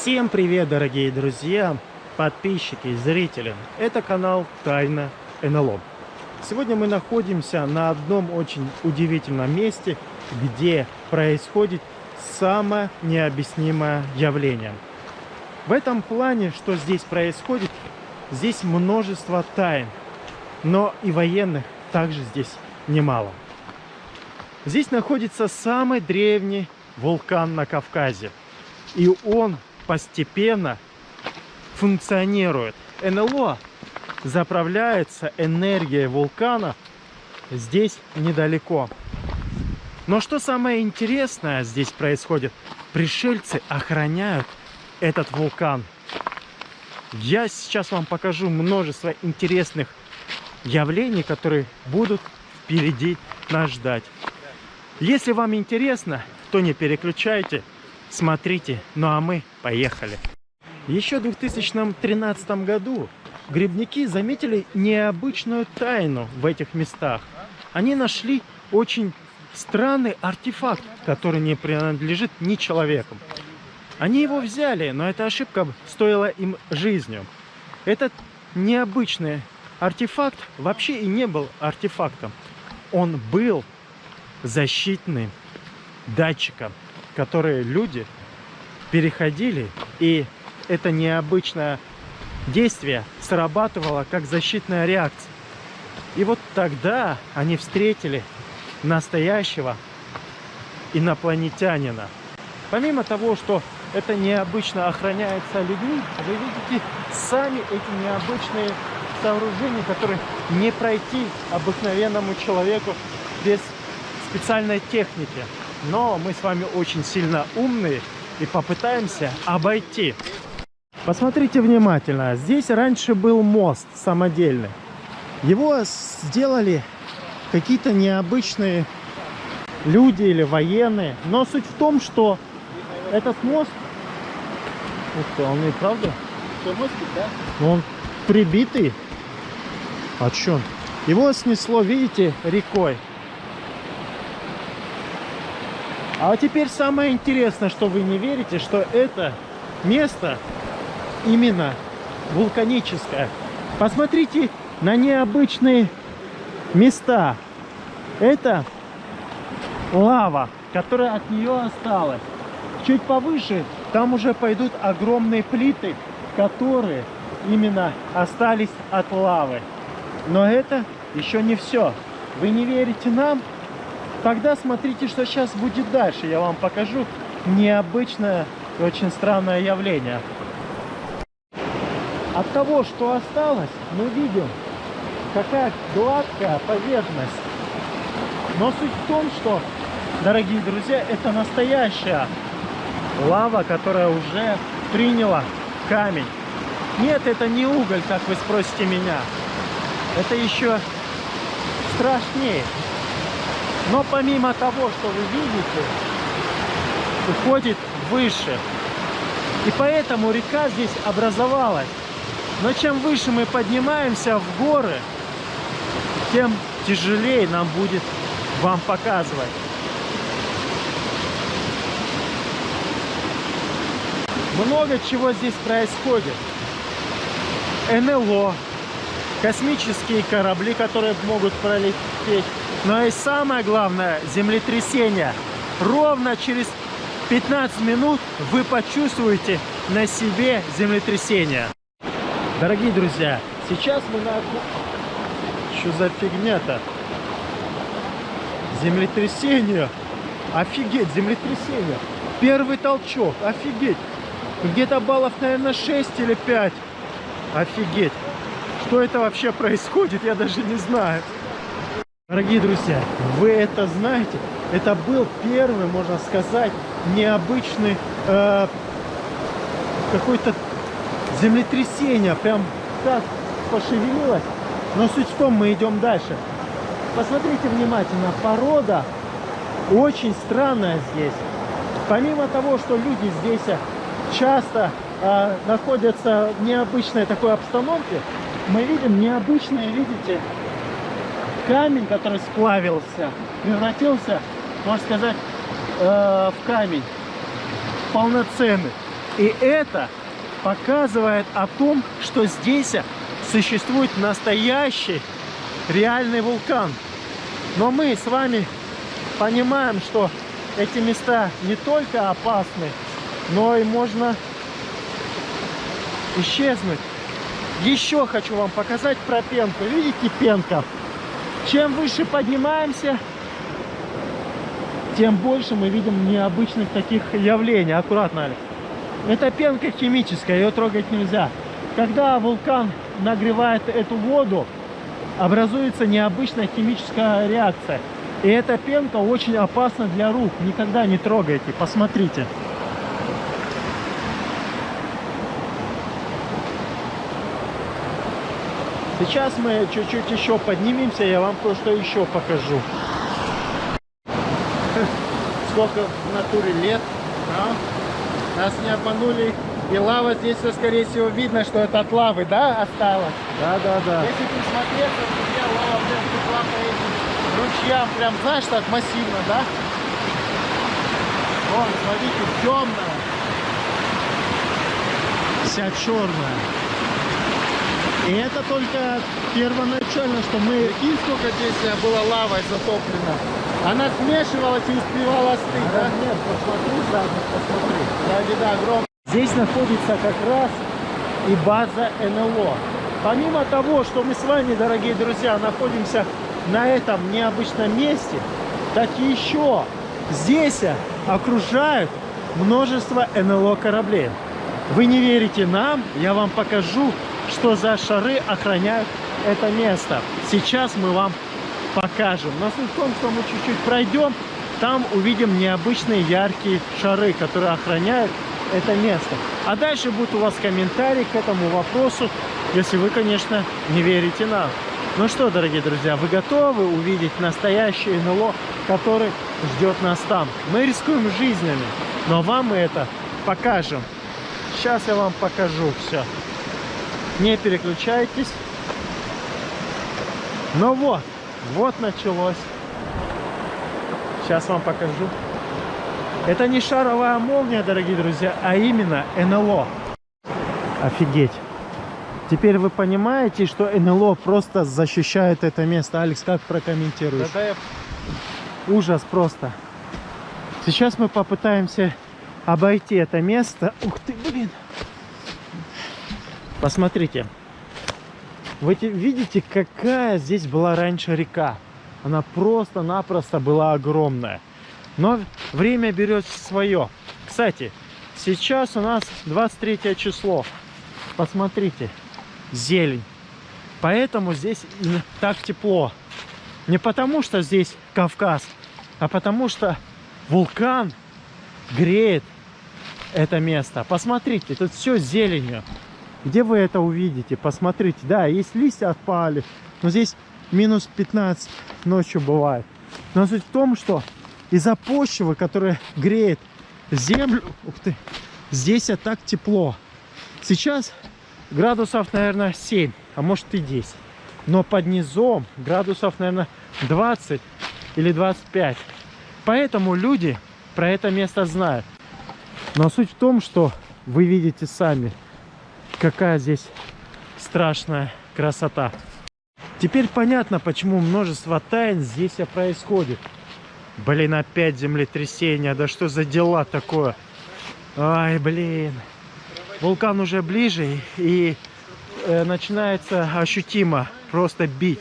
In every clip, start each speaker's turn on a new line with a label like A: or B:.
A: Всем привет, дорогие друзья, подписчики зрители. Это канал Тайна НЛО. Сегодня мы находимся на одном очень удивительном месте, где происходит самое необъяснимое явление. В этом плане, что здесь происходит, здесь множество тайн, но и военных также здесь немало. Здесь находится самый древний вулкан на Кавказе. И он постепенно функционирует. НЛО заправляется энергией вулкана здесь недалеко. Но что самое интересное здесь происходит? Пришельцы охраняют этот вулкан. Я сейчас вам покажу множество интересных явлений, которые будут впереди нас ждать. Если вам интересно, то не переключайте, смотрите. Ну а мы поехали. Еще в 2013 году грибники заметили необычную тайну в этих местах. Они нашли очень странный артефакт, который не принадлежит ни человеку. Они его взяли, но эта ошибка стоила им жизнью. Этот необычный артефакт вообще и не был артефактом. Он был защитным датчиком, которые люди переходили, и это необычное действие срабатывало как защитная реакция. И вот тогда они встретили настоящего инопланетянина. Помимо того, что это необычно охраняется людьми, вы видите сами эти необычные сооружения, которые не пройти обыкновенному человеку без специальной техники. Но мы с вами очень сильно умные и попытаемся обойти. Посмотрите внимательно. Здесь раньше был мост самодельный. Его сделали какие-то необычные люди или военные. Но суть в том, что этот мост... Ух ты, он и правда? Что, мостик, да? Он прибитый. А что? Его снесло, видите, рекой. А теперь самое интересное, что вы не верите, что это место именно вулканическое. Посмотрите на необычные места. Это лава, которая от нее осталась. Чуть повыше там уже пойдут огромные плиты, которые именно остались от лавы. Но это еще не все. Вы не верите нам? Тогда смотрите, что сейчас будет дальше. Я вам покажу необычное и очень странное явление. От того, что осталось, мы видим, какая гладкая поверхность. Но суть в том, что, дорогие друзья, это настоящая лава, которая уже приняла камень. Нет, это не уголь, как вы спросите меня. Это еще страшнее. Но помимо того, что вы видите, уходит выше. И поэтому река здесь образовалась. Но чем выше мы поднимаемся в горы, тем тяжелее нам будет вам показывать. Много чего здесь происходит. НЛО, космические корабли, которые могут пролететь но и самое главное, землетрясение. Ровно через 15 минут вы почувствуете на себе землетрясение. Дорогие друзья, сейчас мы на... Что за фигня-то? Землетрясение. Офигеть, землетрясение. Первый толчок, офигеть. Где-то баллов, наверное, 6 или 5. Офигеть. Что это вообще происходит, я даже не знаю. Дорогие друзья, вы это знаете, это был первый, можно сказать, необычный э, какой-то землетрясение, прям так пошевелилось. Но суть в том, мы идем дальше. Посмотрите внимательно, порода очень странная здесь. Помимо того, что люди здесь часто э, находятся в необычной такой обстановке, мы видим необычные, видите, камень, который сплавился, превратился, можно сказать, э, в камень полноценный. И это показывает о том, что здесь существует настоящий реальный вулкан. Но мы с вами понимаем, что эти места не только опасны, но и можно исчезнуть. Еще хочу вам показать про пенку. Видите пенка? Чем выше поднимаемся, тем больше мы видим необычных таких явлений. Аккуратно, Алекс. Это пенка химическая, ее трогать нельзя. Когда вулкан нагревает эту воду, образуется необычная химическая реакция. И эта пенка очень опасна для рук. Никогда не трогайте. Посмотрите. Сейчас мы чуть-чуть еще поднимемся, я вам кое-что еще покажу. Сколько в натуре лет, а? Нас не обманули. И лава здесь, скорее всего, видно, что это от лавы, да, осталось?
B: Да, да, да.
A: Если присмотреться, то лава прям текла по этим ручьям, прям, знаешь, так массивно, да? Вон, смотрите, темная. Вся черная. И это только первоначально, что мы...
B: Прикинь, сколько здесь было лавой затоплено.
A: Она смешивалась и успевала остыть, да?
B: Нет, посмотри сзади, посмотри.
A: Сзади, да, огромная. Здесь находится как раз и база НЛО. Помимо того, что мы с вами, дорогие друзья, находимся на этом необычном месте, так еще здесь окружают множество НЛО кораблей. Вы не верите нам, я вам покажу что за шары охраняют это место. Сейчас мы вам покажем. Но суть в том, что мы чуть-чуть пройдем, там увидим необычные яркие шары, которые охраняют это место. А дальше будет у вас комментарий к этому вопросу, если вы, конечно, не верите нам. Ну что, дорогие друзья, вы готовы увидеть настоящее НЛО, который ждет нас там? Мы рискуем жизнями, но вам мы это покажем. Сейчас я вам покажу все. Не переключайтесь. Ну вот, вот началось. Сейчас вам покажу. Это не шаровая молния, дорогие друзья, а именно НЛО. Офигеть. Теперь вы понимаете, что НЛО просто защищает это место. Алекс, как прокомментируешь?
B: Да, да, я...
A: Ужас просто. Сейчас мы попытаемся обойти это место. Ух ты, блин. Посмотрите. Вы видите, какая здесь была раньше река? Она просто-напросто была огромная. Но время берет свое. Кстати, сейчас у нас 23 число. Посмотрите, зелень. Поэтому здесь так тепло. Не потому, что здесь Кавказ, а потому, что вулкан греет это место. Посмотрите, тут все зеленью. Где вы это увидите? Посмотрите. Да, есть листья отпали. Но здесь минус 15 ночью бывает. Но суть в том, что из-за почвы, которая греет землю, ух ты, здесь так тепло. Сейчас градусов, наверное, 7, а может и 10. Но под низом градусов, наверное, 20 или 25. Поэтому люди про это место знают. Но суть в том, что вы видите сами – какая здесь страшная красота. Теперь понятно, почему множество тайн здесь происходит. Блин, опять землетрясение. Да что за дела такое? Ай, блин. Вулкан уже ближе и э, начинается ощутимо просто бить.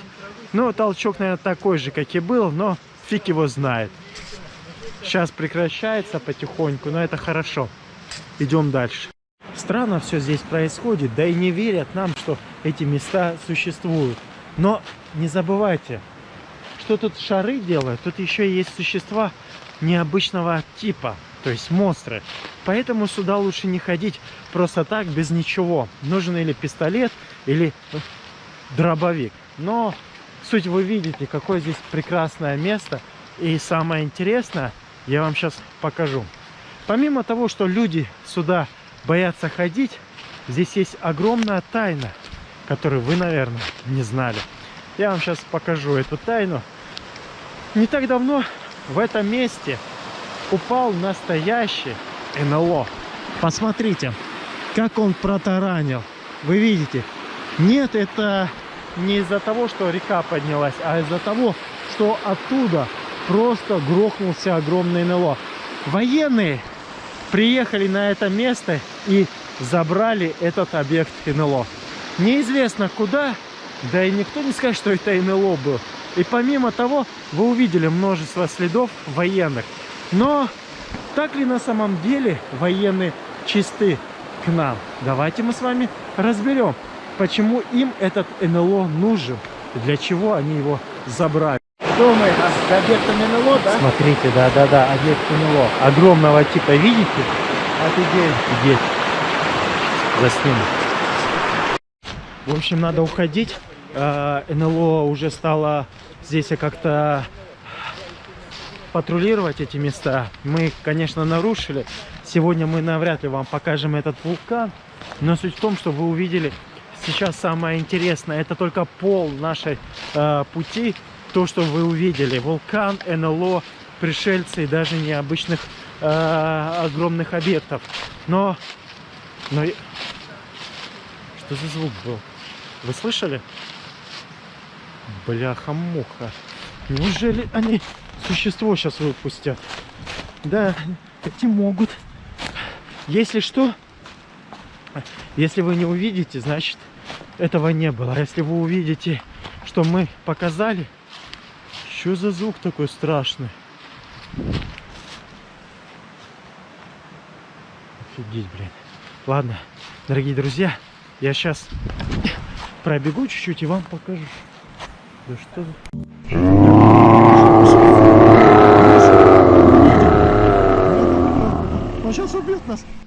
A: Ну, толчок, наверное, такой же, как и был, но фиг его знает. Сейчас прекращается потихоньку, но это хорошо. Идем дальше. Странно все здесь происходит, да и не верят нам, что эти места существуют. Но не забывайте, что тут шары делают, тут еще есть существа необычного типа, то есть монстры. Поэтому сюда лучше не ходить просто так, без ничего. Нужен или пистолет, или дробовик. Но суть вы видите, какое здесь прекрасное место. И самое интересное, я вам сейчас покажу. Помимо того, что люди сюда боятся ходить, здесь есть огромная тайна, которую вы, наверное, не знали. Я вам сейчас покажу эту тайну. Не так давно в этом месте упал настоящий НЛО. Посмотрите, как он протаранил. Вы видите? Нет, это не из-за того, что река поднялась, а из-за того, что оттуда просто грохнулся огромный НЛО. Военные приехали на это место и забрали этот объект НЛО. Неизвестно куда, да и никто не скажет, что это НЛО был. И помимо того, вы увидели множество следов военных. Но так ли на самом деле военные чисты к нам? Давайте мы с вами разберем, почему им этот НЛО нужен, для чего они его забрали.
B: Думаю, а с объектом НЛО, да?
A: Смотрите, да-да-да, объект НЛО. Огромного типа, видите?
B: Офигеть.
A: Офигеть. Засниму. В общем, надо уходить. Э, НЛО уже стало здесь как-то патрулировать эти места. Мы их, конечно, нарушили. Сегодня мы навряд ли вам покажем этот вулкан. Но суть в том, что вы увидели сейчас самое интересное. Это только пол нашей э, пути. То, что вы увидели. Вулкан, НЛО, пришельцы и даже необычных э, огромных объектов. Но... но... Что за звук был? Вы слышали? Бляха-муха. Неужели они существо сейчас выпустят? Да, эти могут. Если что, если вы не увидите, значит этого не было. А если вы увидите, что мы показали, что за звук такой страшный? Офигеть, блин. Ладно, дорогие друзья, я сейчас пробегу чуть-чуть и вам покажу. Да что за...